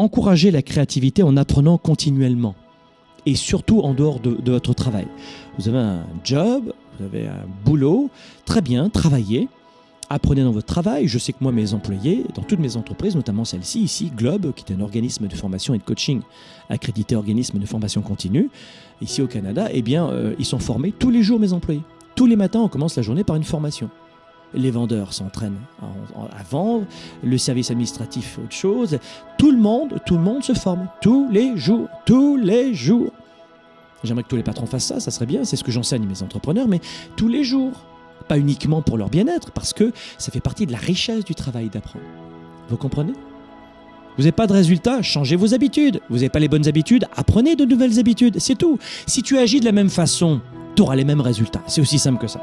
encouragez la créativité en apprenant continuellement et surtout en dehors de, de votre travail. Vous avez un job, vous avez un boulot, très bien, travaillez apprenez dans votre travail. Je sais que moi, mes employés, dans toutes mes entreprises, notamment celle-ci, ici, Globe, qui est un organisme de formation et de coaching accrédité organisme de formation continue, ici au Canada, eh bien, euh, ils sont formés tous les jours, mes employés. Tous les matins, on commence la journée par une formation. Les vendeurs s'entraînent à vendre, le service administratif autre chose. Tout le monde, tout le monde se forme tous les jours, tous les jours. J'aimerais que tous les patrons fassent ça, ça serait bien, c'est ce que j'enseigne mes entrepreneurs, mais tous les jours pas uniquement pour leur bien-être, parce que ça fait partie de la richesse du travail d'apprendre. Vous comprenez? Vous n'avez pas de résultat, changez vos habitudes. Vous n'avez pas les bonnes habitudes, apprenez de nouvelles habitudes. C'est tout. Si tu agis de la même façon, tu auras les mêmes résultats. C'est aussi simple que ça.